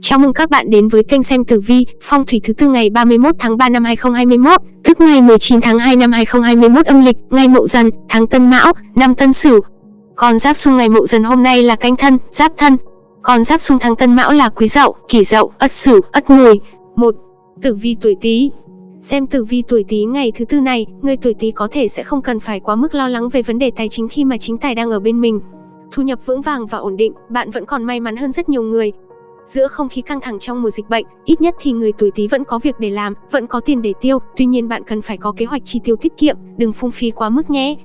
Chào mừng các bạn đến với kênh xem tử vi, phong thủy thứ tư ngày 31 tháng 3 năm 2021, tức ngày 19 tháng 2 năm 2021 âm lịch, ngày Mậu Dần, tháng Tân Mão, năm Tân Sửu. còn giáp xung ngày Mậu Dần hôm nay là Canh Thân, Giáp Thân. còn giáp xung tháng Tân Mão là Quý Dậu, Kỷ Dậu, Ất Sửu, Ất Mùi. 1. Tử vi tuổi Tý. Xem tử vi tuổi Tý ngày thứ tư này, người tuổi Tý có thể sẽ không cần phải quá mức lo lắng về vấn đề tài chính khi mà chính tài đang ở bên mình. Thu nhập vững vàng và ổn định, bạn vẫn còn may mắn hơn rất nhiều người, Giữa không khí căng thẳng trong mùa dịch bệnh, ít nhất thì người tuổi Tý vẫn có việc để làm, vẫn có tiền để tiêu, tuy nhiên bạn cần phải có kế hoạch chi tiêu tiết kiệm, đừng phung phí quá mức nhé.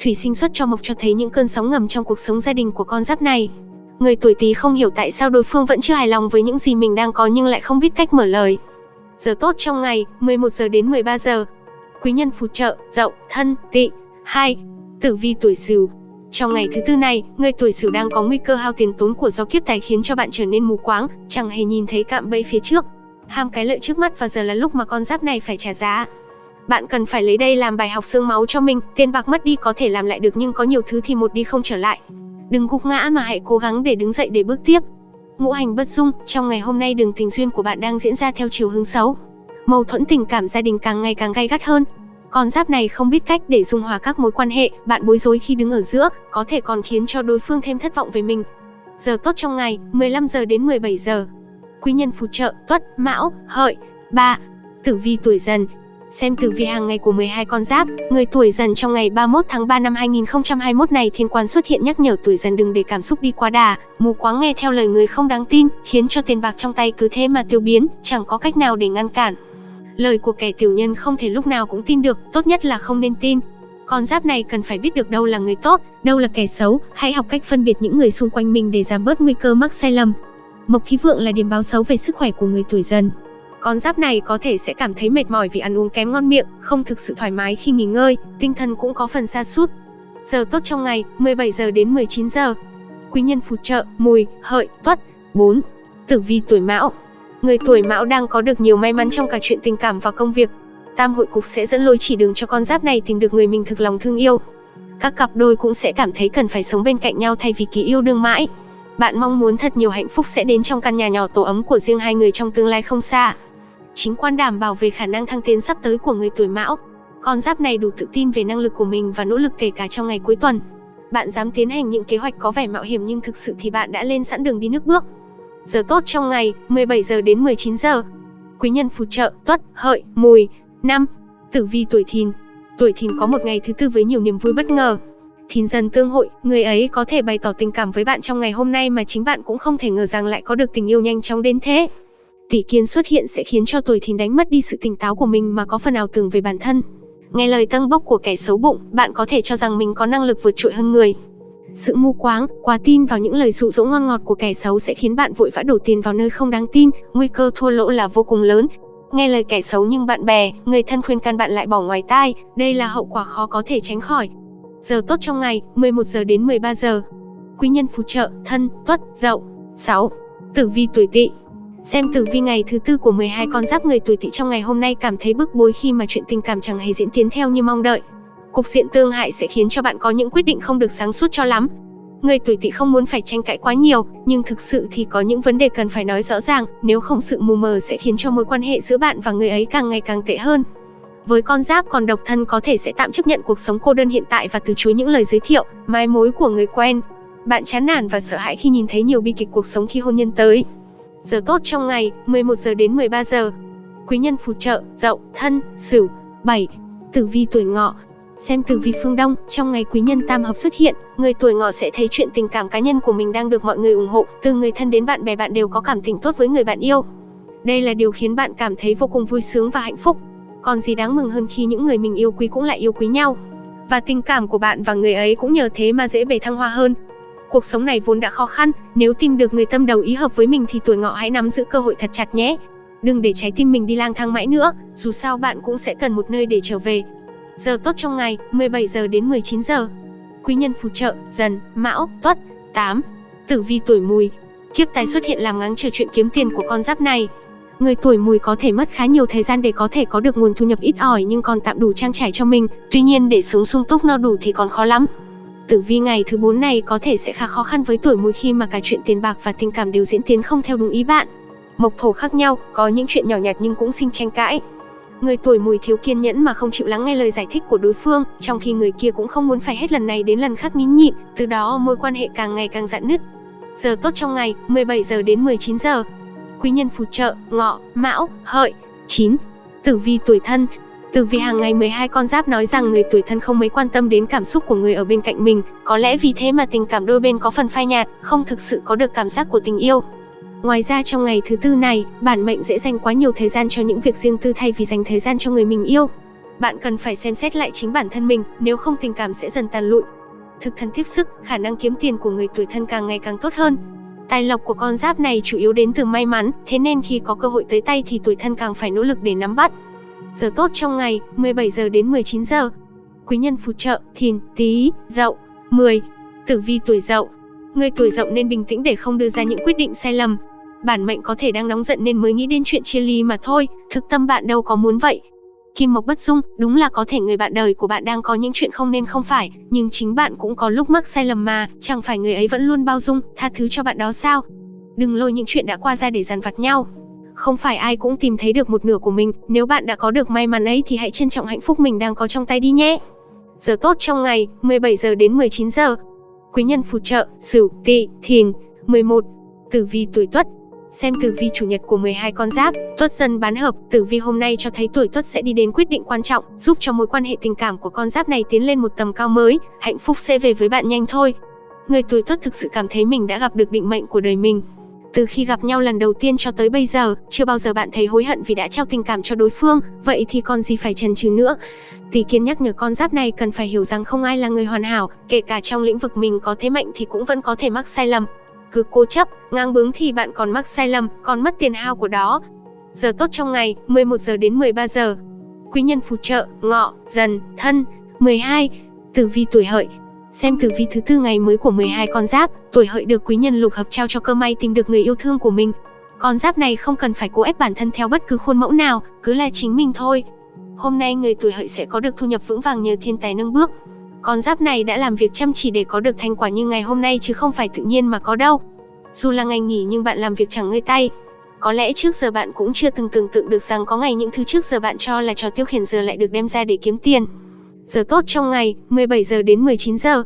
Thủy sinh xuất cho mộc cho thấy những cơn sóng ngầm trong cuộc sống gia đình của con giáp này. Người tuổi Tý không hiểu tại sao đối phương vẫn chưa hài lòng với những gì mình đang có nhưng lại không biết cách mở lời. Giờ tốt trong ngày, 11 giờ đến 13 giờ. Quý nhân phù trợ, Dậu, Thân, Tỵ. 2. Tử vi tuổi Sửu, trong ngày thứ tư này, người tuổi Sửu đang có nguy cơ hao tiền tốn của do kiếp tài khiến cho bạn trở nên mù quáng, chẳng hề nhìn thấy cạm bẫy phía trước. Ham cái lợi trước mắt và giờ là lúc mà con giáp này phải trả giá. Bạn cần phải lấy đây làm bài học xương máu cho mình, tiền bạc mất đi có thể làm lại được nhưng có nhiều thứ thì một đi không trở lại. Đừng gục ngã mà hãy cố gắng để đứng dậy để bước tiếp. Ngũ hành bất dung, trong ngày hôm nay đường tình duyên của bạn đang diễn ra theo chiều hướng xấu. Mâu thuẫn tình cảm gia đình càng ngày càng gay gắt hơn, con giáp này không biết cách để dung hòa các mối quan hệ, bạn bối rối khi đứng ở giữa, có thể còn khiến cho đối phương thêm thất vọng về mình. Giờ tốt trong ngày, 15 giờ đến 17 giờ. Quý nhân phù trợ, Tuất, Mão, Hợi. Ba. Tử vi tuổi Dần. Xem tử vi hàng ngày của 12 con giáp, người tuổi Dần trong ngày 31 tháng 3 năm 2021 này thiên quan xuất hiện nhắc nhở tuổi Dần đừng để cảm xúc đi quá đà, mù quáng nghe theo lời người không đáng tin, khiến cho tiền bạc trong tay cứ thế mà tiêu biến, chẳng có cách nào để ngăn cản. Lời của kẻ tiểu nhân không thể lúc nào cũng tin được, tốt nhất là không nên tin. Con giáp này cần phải biết được đâu là người tốt, đâu là kẻ xấu, hãy học cách phân biệt những người xung quanh mình để giảm bớt nguy cơ mắc sai lầm. Mộc khí vượng là điểm báo xấu về sức khỏe của người tuổi dần. Con giáp này có thể sẽ cảm thấy mệt mỏi vì ăn uống kém ngon miệng, không thực sự thoải mái khi nghỉ ngơi, tinh thần cũng có phần sa sút. Giờ tốt trong ngày, 17 giờ đến 19 giờ. Quý nhân phù trợ, mùi, hợi, tuất. 4. Tử vi tuổi mão, Người tuổi mão đang có được nhiều may mắn trong cả chuyện tình cảm và công việc. Tam hội cục sẽ dẫn lối chỉ đường cho con giáp này tìm được người mình thực lòng thương yêu. Các cặp đôi cũng sẽ cảm thấy cần phải sống bên cạnh nhau thay vì kỳ yêu đương mãi. Bạn mong muốn thật nhiều hạnh phúc sẽ đến trong căn nhà nhỏ tổ ấm của riêng hai người trong tương lai không xa. Chính quan đảm bảo về khả năng thăng tiến sắp tới của người tuổi mão. Con giáp này đủ tự tin về năng lực của mình và nỗ lực kể cả trong ngày cuối tuần. Bạn dám tiến hành những kế hoạch có vẻ mạo hiểm nhưng thực sự thì bạn đã lên sẵn đường đi nước bước. Giờ tốt trong ngày, 17 giờ đến 19 giờ. Quý nhân phù trợ, tuất, hợi, mùi. năm Tử vi tuổi thìn. Tuổi thìn có một ngày thứ tư với nhiều niềm vui bất ngờ. Thìn dần tương hội, người ấy có thể bày tỏ tình cảm với bạn trong ngày hôm nay mà chính bạn cũng không thể ngờ rằng lại có được tình yêu nhanh chóng đến thế. Tỷ kiến xuất hiện sẽ khiến cho tuổi thìn đánh mất đi sự tỉnh táo của mình mà có phần ảo tưởng về bản thân. Nghe lời tăng bốc của kẻ xấu bụng, bạn có thể cho rằng mình có năng lực vượt trội hơn người. Sự mù quáng, quá tin vào những lời dụ dỗ ngon ngọt của kẻ xấu sẽ khiến bạn vội vã đổ tiền vào nơi không đáng tin, nguy cơ thua lỗ là vô cùng lớn. Nghe lời kẻ xấu nhưng bạn bè, người thân khuyên can bạn lại bỏ ngoài tai, đây là hậu quả khó có thể tránh khỏi. Giờ tốt trong ngày, 11 giờ đến 13 giờ. Quý nhân phù trợ, thân, tuất, dậu. 6. Tử vi tuổi tỵ Xem tử vi ngày thứ tư của 12 con giáp người tuổi tỵ trong ngày hôm nay cảm thấy bức bối khi mà chuyện tình cảm chẳng hề diễn tiến theo như mong đợi. Cục diện tương hại sẽ khiến cho bạn có những quyết định không được sáng suốt cho lắm. Người tuổi tỵ không muốn phải tranh cãi quá nhiều, nhưng thực sự thì có những vấn đề cần phải nói rõ ràng, nếu không sự mù mờ sẽ khiến cho mối quan hệ giữa bạn và người ấy càng ngày càng tệ hơn. Với con giáp còn độc thân có thể sẽ tạm chấp nhận cuộc sống cô đơn hiện tại và từ chối những lời giới thiệu, mai mối của người quen. Bạn chán nản và sợ hãi khi nhìn thấy nhiều bi kịch cuộc sống khi hôn nhân tới. Giờ tốt trong ngày, 11 giờ đến 13 giờ. Quý nhân phù trợ, Dậu, Thân, Sửu. 7. Tử vi tuổi Ngọ, Xem tử vi phương Đông, trong ngày quý nhân tam hợp xuất hiện, người tuổi ngọ sẽ thấy chuyện tình cảm cá nhân của mình đang được mọi người ủng hộ, từ người thân đến bạn bè bạn đều có cảm tình tốt với người bạn yêu. Đây là điều khiến bạn cảm thấy vô cùng vui sướng và hạnh phúc. Còn gì đáng mừng hơn khi những người mình yêu quý cũng lại yêu quý nhau. Và tình cảm của bạn và người ấy cũng nhờ thế mà dễ bề thăng hoa hơn. Cuộc sống này vốn đã khó khăn, nếu tìm được người tâm đầu ý hợp với mình thì tuổi ngọ hãy nắm giữ cơ hội thật chặt nhé. Đừng để trái tim mình đi lang thang mãi nữa, dù sao bạn cũng sẽ cần một nơi để trở về, Giờ tốt trong ngày, 17 giờ đến 19 giờ. Quý nhân phù trợ, dần, mão, tuất. 8. Tử vi tuổi mùi. Kiếp tài xuất hiện làm ngáng trở chuyện kiếm tiền của con giáp này. Người tuổi mùi có thể mất khá nhiều thời gian để có thể có được nguồn thu nhập ít ỏi nhưng còn tạm đủ trang trải cho mình, tuy nhiên để sống sung túc no đủ thì còn khó lắm. Tử vi ngày thứ 4 này có thể sẽ khá khó khăn với tuổi mùi khi mà cả chuyện tiền bạc và tình cảm đều diễn tiến không theo đúng ý bạn. mộc thổ khác nhau, có những chuyện nhỏ nhặt nhưng cũng sinh tranh cãi. Người tuổi mùi thiếu kiên nhẫn mà không chịu lắng nghe lời giải thích của đối phương, trong khi người kia cũng không muốn phải hết lần này đến lần khác nín nhịn, từ đó mối quan hệ càng ngày càng dạn nứt. Giờ tốt trong ngày, 17 giờ đến 19 giờ. Quý nhân phù trợ, ngọ, mão, hợi. 9. Tử vi tuổi thân, Tử vi hàng ngày 12 con giáp nói rằng người tuổi thân không mấy quan tâm đến cảm xúc của người ở bên cạnh mình, có lẽ vì thế mà tình cảm đôi bên có phần phai nhạt, không thực sự có được cảm giác của tình yêu. Ngoài ra trong ngày thứ tư này, bản mệnh dễ dành quá nhiều thời gian cho những việc riêng tư thay vì dành thời gian cho người mình yêu. Bạn cần phải xem xét lại chính bản thân mình, nếu không tình cảm sẽ dần tàn lụi. Thực thân tiếp sức, khả năng kiếm tiền của người tuổi thân càng ngày càng tốt hơn. Tài lộc của con giáp này chủ yếu đến từ may mắn, thế nên khi có cơ hội tới tay thì tuổi thân càng phải nỗ lực để nắm bắt. Giờ tốt trong ngày, 17 giờ đến 19 giờ. Quý nhân phù trợ, thìn, tý, dậu. 10. Tử vi tuổi dậu. Người tuổi dậu nên bình tĩnh để không đưa ra những quyết định sai lầm. Bản mệnh có thể đang nóng giận nên mới nghĩ đến chuyện chia ly mà thôi, thực tâm bạn đâu có muốn vậy. Kim Mộc Bất Dung, đúng là có thể người bạn đời của bạn đang có những chuyện không nên không phải, nhưng chính bạn cũng có lúc mắc sai lầm mà, chẳng phải người ấy vẫn luôn bao dung, tha thứ cho bạn đó sao? Đừng lôi những chuyện đã qua ra để dằn vặt nhau. Không phải ai cũng tìm thấy được một nửa của mình, nếu bạn đã có được may mắn ấy thì hãy trân trọng hạnh phúc mình đang có trong tay đi nhé. Giờ tốt trong ngày, 17 giờ đến 19 giờ. Quý nhân phù trợ, Sửu, Tỵ, Thìn. 11. Tử vi tuổi Tuất, Xem tử vi chủ nhật của 12 con giáp, Tuất dần bán hợp, tử vi hôm nay cho thấy tuổi Tuất sẽ đi đến quyết định quan trọng, giúp cho mối quan hệ tình cảm của con giáp này tiến lên một tầm cao mới, hạnh phúc sẽ về với bạn nhanh thôi. Người tuổi Tuất thực sự cảm thấy mình đã gặp được định mệnh của đời mình. Từ khi gặp nhau lần đầu tiên cho tới bây giờ, chưa bao giờ bạn thấy hối hận vì đã trao tình cảm cho đối phương, vậy thì còn gì phải chần chừ nữa. Tỷ kiến nhắc nhở con giáp này cần phải hiểu rằng không ai là người hoàn hảo, kể cả trong lĩnh vực mình có thế mạnh thì cũng vẫn có thể mắc sai lầm, cứ cố chấp, ngang bướng thì bạn còn mắc sai lầm, còn mất tiền hao của đó. Giờ tốt trong ngày, 11 giờ đến 13 giờ. Quý nhân phù trợ, ngọ, dần, thân. 12. Tử vi tuổi hợi, Xem tử vi thứ tư ngày mới của 12 con giáp, tuổi hợi được quý nhân lục hợp trao cho cơ may tìm được người yêu thương của mình. Con giáp này không cần phải cố ép bản thân theo bất cứ khuôn mẫu nào, cứ là chính mình thôi. Hôm nay người tuổi hợi sẽ có được thu nhập vững vàng nhờ thiên tài nâng bước. Con giáp này đã làm việc chăm chỉ để có được thành quả như ngày hôm nay chứ không phải tự nhiên mà có đâu. Dù là ngày nghỉ nhưng bạn làm việc chẳng ngơi tay. Có lẽ trước giờ bạn cũng chưa từng tưởng tượng được rằng có ngày những thứ trước giờ bạn cho là trò tiêu khiển giờ lại được đem ra để kiếm tiền. Giờ tốt trong ngày, 17 giờ đến 19 giờ.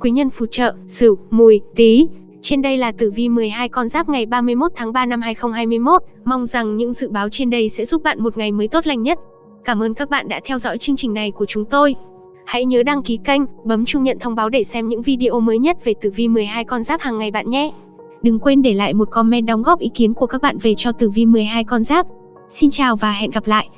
Quý nhân phù trợ, Sửu, Mùi, Tý. Trên đây là tử vi 12 con giáp ngày 31 tháng 3 năm 2021. Mong rằng những dự báo trên đây sẽ giúp bạn một ngày mới tốt lành nhất. Cảm ơn các bạn đã theo dõi chương trình này của chúng tôi. Hãy nhớ đăng ký kênh, bấm chuông nhận thông báo để xem những video mới nhất về tử vi 12 con giáp hàng ngày bạn nhé. Đừng quên để lại một comment đóng góp ý kiến của các bạn về cho tử vi 12 con giáp. Xin chào và hẹn gặp lại!